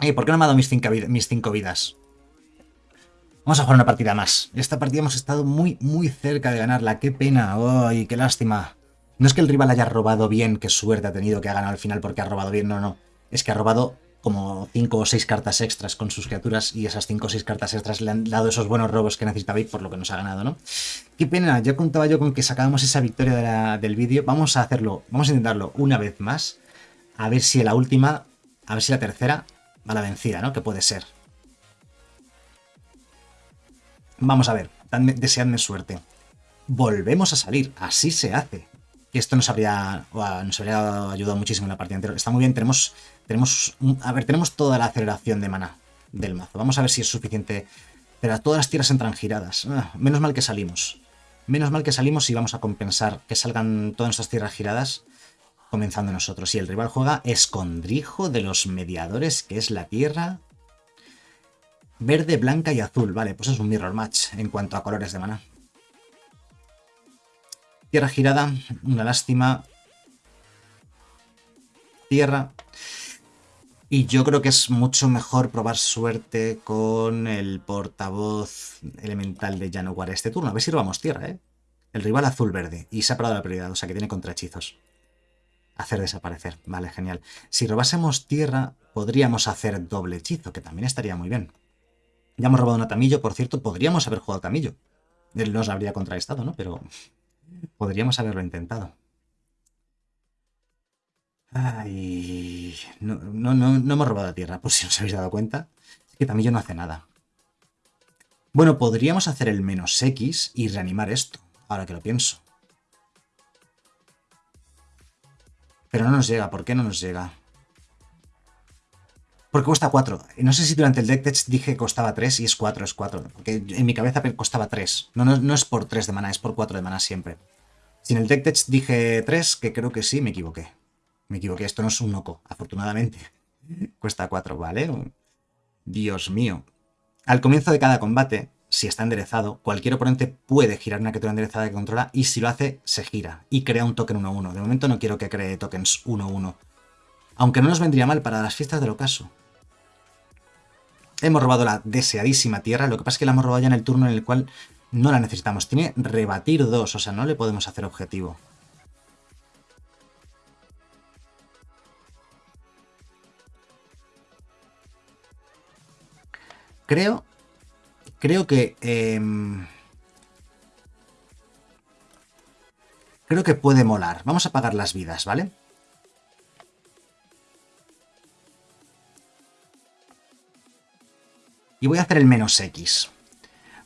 ¿Y ¿por qué no me ha dado mis cinco, mis cinco vidas? Vamos a jugar una partida más. Esta partida hemos estado muy, muy cerca de ganarla. ¡Qué pena! ¡Ay, qué lástima! No es que el rival haya robado bien, qué suerte ha tenido que ha ganado al final porque ha robado bien, no, no es que ha robado como 5 o 6 cartas extras con sus criaturas y esas 5 o 6 cartas extras le han dado esos buenos robos que necesitaba por lo que nos ha ganado, ¿no? Qué pena, ya contaba yo con que sacábamos esa victoria del vídeo. Vamos a hacerlo, vamos a intentarlo una vez más. A ver si la última, a ver si la tercera va la vencida, ¿no? Que puede ser. Vamos a ver, deseadme suerte. Volvemos a salir, así se hace. Esto nos habría, nos habría ayudado muchísimo en la partida anterior. Está muy bien, tenemos, tenemos, a ver, tenemos toda la aceleración de mana del mazo. Vamos a ver si es suficiente. Pero todas las tierras entran giradas. Ah, menos mal que salimos. Menos mal que salimos y vamos a compensar que salgan todas nuestras tierras giradas comenzando nosotros. Y el rival juega Escondrijo de los Mediadores, que es la tierra verde, blanca y azul. Vale, pues es un mirror match en cuanto a colores de mana. Tierra girada, una lástima. Tierra. Y yo creo que es mucho mejor probar suerte con el portavoz elemental de Januar este turno. A ver si robamos tierra, ¿eh? El rival azul-verde. Y se ha parado la prioridad, o sea que tiene contrahechizos. Hacer desaparecer. Vale, genial. Si robásemos tierra, podríamos hacer doble hechizo, que también estaría muy bien. Ya hemos robado una tamillo, por cierto, podríamos haber jugado tamillo. Nos habría contraestado, ¿no? Pero Podríamos haberlo intentado. Ay, no, no, no, hemos robado la tierra, por si os habéis dado cuenta. Es que también yo no hace nada. Bueno, podríamos hacer el menos X y reanimar esto, ahora que lo pienso. Pero no nos llega, ¿por qué no nos llega? Porque cuesta 4. No sé si durante el deck test dije que costaba 3 y es 4, es 4. Porque en mi cabeza costaba 3. No, no, es por 3 de mana, es por 4 de mana siempre. Si en el deck test dije 3, que creo que sí, me equivoqué. Me equivoqué, esto no es un Noco, afortunadamente. Cuesta 4, ¿vale? Dios mío. Al comienzo de cada combate, si está enderezado, cualquier oponente puede girar una criatura enderezada que controla y si lo hace, se gira y crea un token 1-1. De momento no quiero que cree tokens 1-1. Aunque no nos vendría mal para las fiestas del ocaso. Hemos robado la deseadísima tierra, lo que pasa es que la hemos robado ya en el turno en el cual no la necesitamos. Tiene rebatir 2, o sea, no le podemos hacer objetivo. Creo... Creo que... Em, creo que puede molar. Vamos a pagar las vidas, ¿vale? Y voy a hacer el menos X.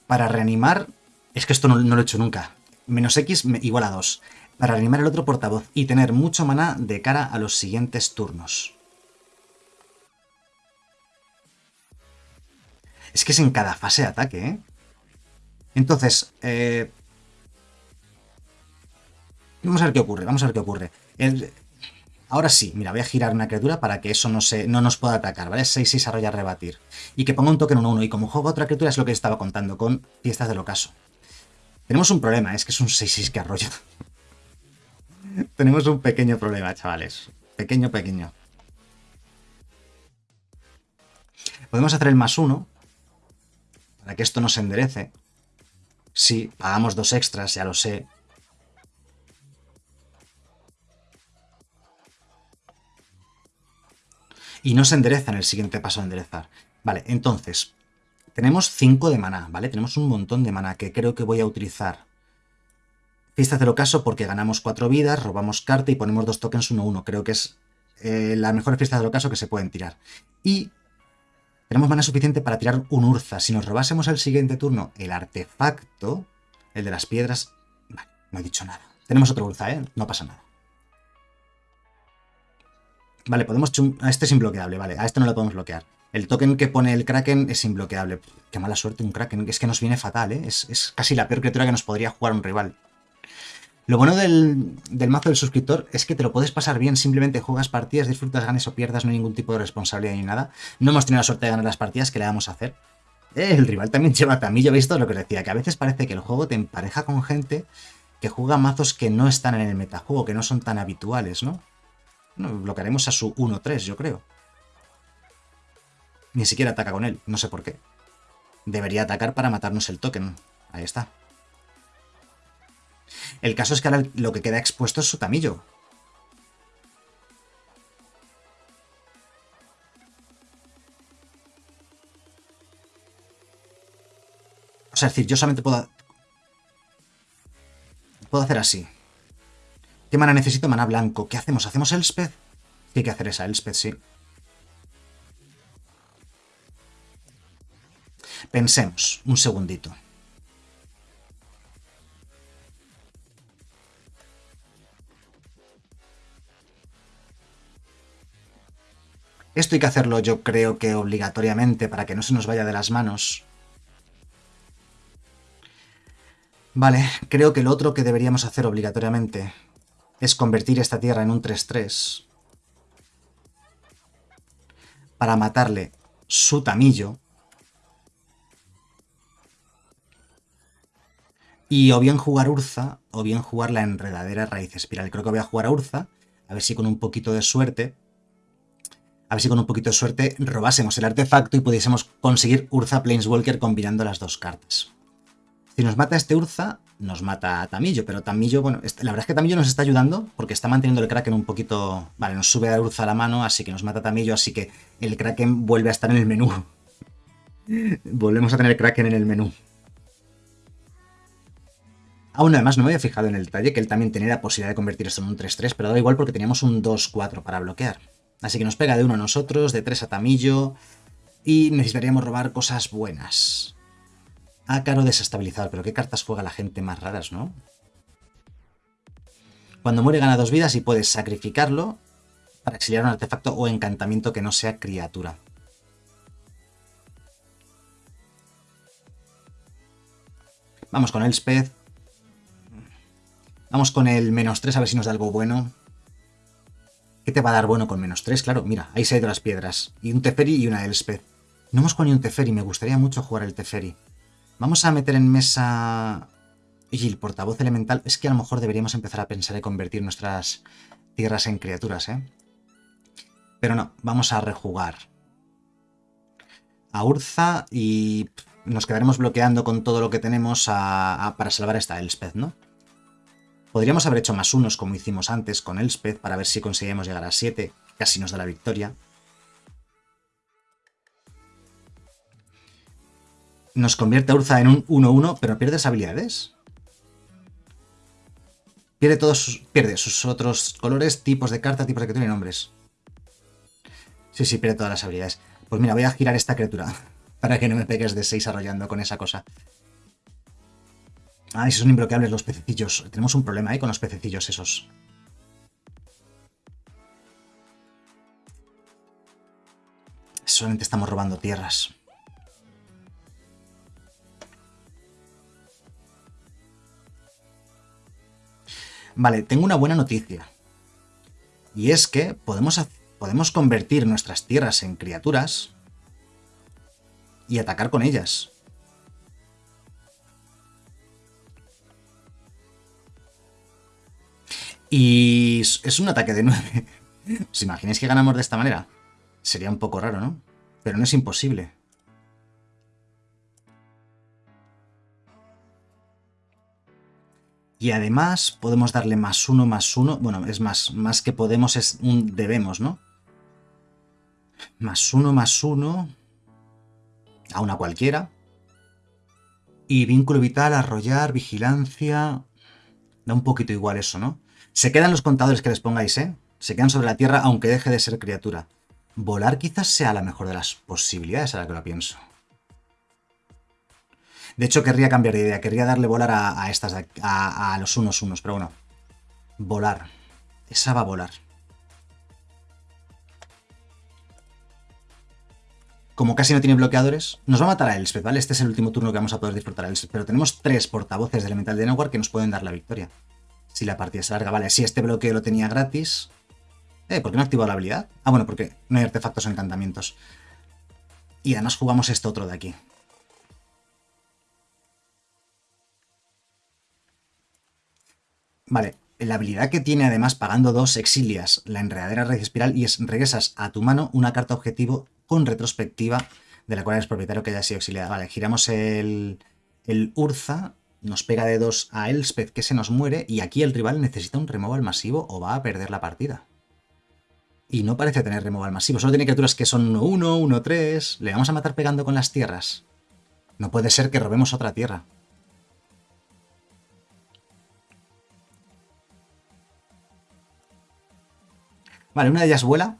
Para reanimar... Es que esto no, lo he hecho nunca. Menos X igual a 2. Para reanimar el otro portavoz y tener mucho maná de cara a los siguientes turnos. Es que es en cada fase de ataque, ¿eh? Entonces, eh... vamos a ver qué ocurre, vamos a ver qué ocurre. El... Ahora sí, mira, voy a girar una criatura para que eso no, se, no nos pueda atacar, ¿vale? 6-6 arrolla rebatir. Y que ponga un token 1-1. Y como juego otra criatura es lo que estaba contando con Fiestas del Ocaso. Tenemos un problema, es que es un 6-6 que arrolla. Tenemos un pequeño problema, chavales. Pequeño, pequeño. Podemos hacer el más 1 para que esto no se enderece. Sí, pagamos dos extras, ya lo sé, y no se endereza en el siguiente paso de enderezar. Vale, entonces, tenemos 5 de maná, ¿vale? Tenemos un montón de maná que creo que voy a utilizar. Fiesta del ocaso porque ganamos 4 vidas, robamos carta y ponemos dos tokens 1-1. Creo que es eh, la mejor fiesta del ocaso que se pueden tirar. Y tenemos mana suficiente para tirar un Urza. Si nos robásemos el siguiente turno el artefacto, el de las piedras... Vale, no he dicho nada. Tenemos otro Urza, ¿eh? No pasa nada. Vale, podemos... A este es imbloqueable, vale. A este no lo podemos bloquear. El token que pone el Kraken es imbloqueable. Qué mala suerte un Kraken. Es que nos viene fatal, ¿eh? Es, casi la peor criatura que nos podría jugar un rival. Lo bueno del, mazo del suscriptor es que te lo puedes pasar bien, simplemente juegas partidas, disfrutas, ganes o pierdas, no hay ningún tipo de responsabilidad ni nada. No hemos tenido la suerte de ganar las partidas, que le vamos a hacer? Eh, el rival también lleva también, yo he visto lo que os decía, que a veces parece que el juego te empareja con gente que juega mazos que no están en el metajuego, que no son tan habituales, ¿no? Bueno, bloquearemos a su 1-3, yo creo. Ni siquiera ataca con él, no sé por qué. Debería atacar para matarnos el token. Ahí está. El caso es que ahora lo que queda expuesto es su tamillo. O sea, es decir, yo solamente puedo... Puedo hacer así. ¿Qué mana necesito? Mana blanco. ¿Qué hacemos? ¿Hacemos Elspeth? hay que hacer esa Elspeth, sí. Pensemos un segundito. Esto hay que hacerlo yo creo que obligatoriamente para que no se nos vaya de las manos. Vale, creo que lo otro que deberíamos hacer obligatoriamente es convertir esta tierra en un 3-3 para matarle su tamillo y o bien jugar Urza o bien jugar la enredadera raíz espiral. Creo que voy a jugar a Urza, a ver si con un poquito de suerte, a ver si con un poquito de suerte robásemos el artefacto y pudiésemos conseguir Urza Planeswalker combinando las dos cartas. Si nos mata este Urza, nos mata a Tamillo, pero Tamillo, bueno, la verdad es que Tamillo nos está ayudando porque está manteniendo el Kraken un poquito... Vale, nos sube a Urza a la mano, así que nos mata Tamillo, así que el Kraken vuelve a estar en el menú. Volvemos a tener Kraken en el menú. Aún además no me había fijado en el detalle que él también tenía la posibilidad de convertir esto en un 3-3, pero da igual porque teníamos un 2-4 para bloquear. Así que nos pega de uno a nosotros, de 3 a Tamillo, y necesitaríamos robar cosas buenas. Ah, Ácaro desestabilizador, pero qué cartas juega la gente más raras, ¿no? Cuando muere gana dos vidas y puedes sacrificarlo para exiliar un artefacto o encantamiento que no sea criatura. Vamos con el Spez. Vamos con el menos 3 a ver si nos da algo bueno. ¿Qué te va a dar bueno con menos 3? Claro, mira, ahí se ha ido las piedras. Y un Teferi y una Elspeth. No hemos jugado ni un Teferi, me gustaría mucho jugar el Teferi. Vamos a meter en mesa... Y el portavoz elemental... Es que a lo mejor deberíamos empezar a pensar en convertir nuestras tierras en criaturas, ¿eh? Pero no, vamos a rejugar. A Urza y nos quedaremos bloqueando con todo lo que tenemos para salvar a esta Elspeth, ¿no? Podríamos haber hecho más unos como hicimos antes con Elspeth para ver si conseguimos llegar a 7, casi nos da la victoria. Nos convierte a Urza en un 1-1, pero pierde habilidades. Pierde todos sus, pierde sus otros colores, tipos de carta, tipos de criatura y nombres. Sí, sí, pierde todas las habilidades. Pues mira, voy a girar esta criatura para que no me pegues de 6 arrollando con esa cosa. Ah, esos son imbloqueables los pececillos. Tenemos un problema ahí con los pececillos esos. Solamente estamos robando tierras. Vale, tengo una buena noticia. Y es que podemos, podemos convertir nuestras tierras en criaturas y atacar con ellas. Y es un ataque de 9. ¿Os imagináis que ganamos de esta manera? Sería un poco raro, ¿no? Pero no es imposible. Y además podemos darle más uno, más uno. Bueno, es más, más que podemos es un debemos, ¿no? Más uno, más uno. A una cualquiera. Y vínculo vital, arrollar, vigilancia... Da un poquito igual eso, ¿no? Se quedan los contadores que les pongáis, ¿eh? Se quedan sobre la tierra aunque deje de ser criatura. Volar quizás sea la mejor de las posibilidades, ahora que lo pienso. De hecho, querría cambiar de idea. Querría darle volar a, estas, a, a, los unos unos, pero bueno. Volar. Esa va a volar. Como casi no tiene bloqueadores, nos va a matar a Elspeth, ¿vale? Este es el último turno que vamos a poder disfrutar a Elspeth. Pero tenemos tres portavoces de Elemental de Nowhere que nos pueden dar la victoria. Si la partida es larga, vale. Si este bloqueo lo tenía gratis... Eh, ¿por qué no activado la habilidad? Ah, bueno, porque no hay artefactos o encantamientos. Y además jugamos este otro de aquí. Vale, la habilidad que tiene además pagando dos exilias la enredadera red espiral y es regresas a tu mano una carta objetivo con retrospectiva de la cual eres propietario que haya sido exiliada. Vale, giramos el, el Urza, nos pega de dos a Elspeth que se nos muere y aquí el rival necesita un removal masivo o va a perder la partida. Y no parece tener removal masivo, solo tiene criaturas que son 1-1, 1-3. ¿Le vamos a matar pegando con las tierras? No puede ser que robemos otra tierra. Vale, una de ellas vuela.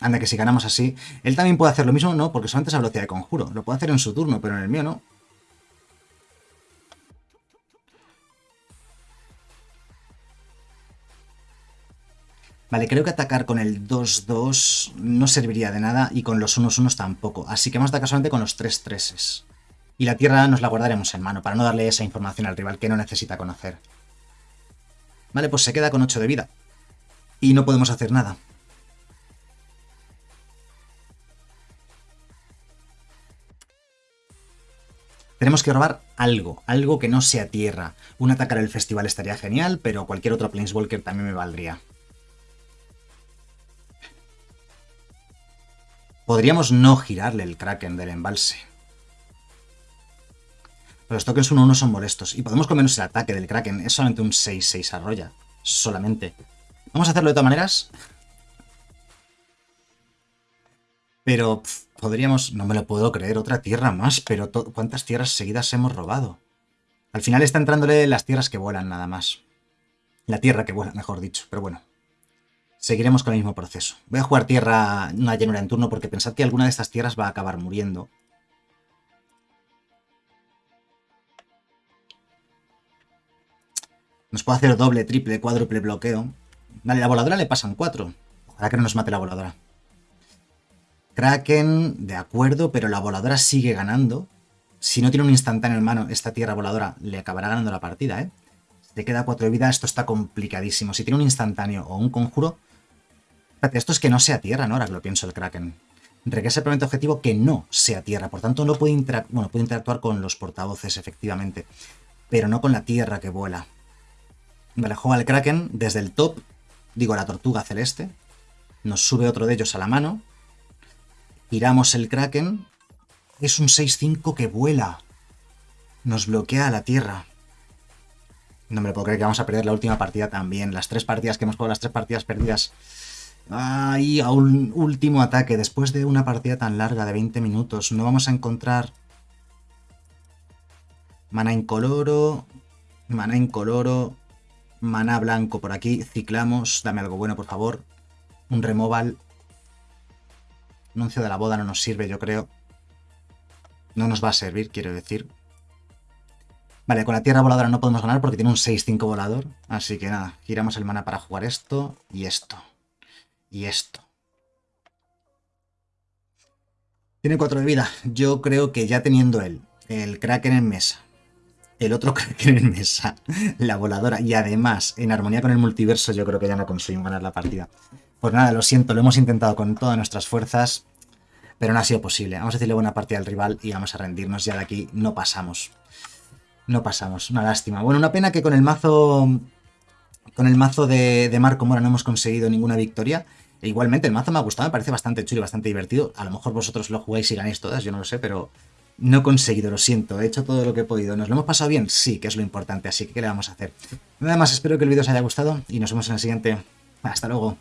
Anda, que si ganamos así... Él también puede hacer lo mismo, no, porque solamente es a velocidad de conjuro. Lo puede hacer en su turno, pero en el mío no. Vale, creo que atacar con el 2-2 no serviría de nada y con los 1-1 tampoco. Así que vamos a atacar solamente con los 3 3 Y la tierra nos la guardaremos en mano para no darle esa información al rival que no necesita conocer. Vale, pues se queda con 8 de vida. Y no podemos hacer nada. Tenemos que robar algo, algo que no sea tierra. Un atacar el festival estaría genial, pero cualquier otro Planeswalker también me valdría. Podríamos no girarle el Kraken del embalse. Los tokens 1-1 son molestos. Y podemos comernos el ataque del Kraken. Es solamente un 6-6 arrolla. Solamente. Vamos a hacerlo de todas maneras. Pero podríamos... No me lo puedo creer, otra tierra más. Pero ¿cuántas tierras seguidas hemos robado? Al final está entrándole las tierras que vuelan nada más. La tierra que vuela, mejor dicho. Pero bueno. Seguiremos con el mismo proceso. Voy a jugar tierra, una llanura en turno, porque pensad que alguna de estas tierras va a acabar muriendo. Nos puede hacer doble, triple, cuádruple bloqueo. Vale, la voladora le pasan cuatro. Ojalá que no nos mate la voladora. Kraken, de acuerdo, pero la voladora sigue ganando. Si no tiene un instantáneo en mano, esta tierra voladora le acabará ganando la partida, ¿eh? Te queda 4 de vida, esto está complicadísimo. Si tiene un instantáneo o un conjuro... Espérate, esto es que no sea tierra, ¿no? Ahora que lo pienso el Kraken. Requiere simplemente objetivo que no sea tierra. Por tanto, no puede, bueno, puede interactuar con los portavoces, efectivamente. Pero no con la tierra que vuela. Vale, juega el Kraken desde el top. Digo, la tortuga celeste. Nos sube otro de ellos a la mano. Tiramos el Kraken. Es un 6-5 que vuela. Nos bloquea la tierra. No me lo puedo creer que vamos a perder la última partida también. Las tres partidas que hemos jugado, las tres partidas perdidas. Ay, a un último ataque. Después de una partida tan larga de 20 minutos, no vamos a encontrar... Mana incoloro... Mana incoloro... Mana blanco por aquí. Ciclamos. Dame algo bueno, por favor. Un removal. Anuncio de la boda no nos sirve, yo creo. No nos va a servir, quiero decir. Vale, con la tierra voladora no podemos ganar porque tiene un 6-5 volador. Así que nada, giramos el mana para jugar esto y esto. Y esto. Tiene 4 de vida. Yo creo que ya teniendo él, el Kraken en mesa, el otro Kraken en mesa, la voladora y además en armonía con el multiverso, yo creo que ya no conseguimos ganar la partida. Pues nada, lo siento, lo hemos intentado con todas nuestras fuerzas, pero no ha sido posible. Vamos a decirle buena partida al rival y vamos a rendirnos. Ya de aquí no pasamos. No pasamos, una lástima. Bueno, una pena que con el mazo con el mazo de, Marco Mora no hemos conseguido ninguna victoria. E igualmente, el mazo me ha gustado, me parece bastante chulo y bastante divertido. A lo mejor vosotros lo jugáis y ganéis todas, yo no lo sé, pero no he conseguido, lo siento. He hecho todo lo que he podido. ¿Nos lo hemos pasado bien? Sí, que es lo importante, así que ¿qué le vamos a hacer? Nada más, espero que el vídeo os haya gustado y nos vemos en el siguiente. Hasta luego.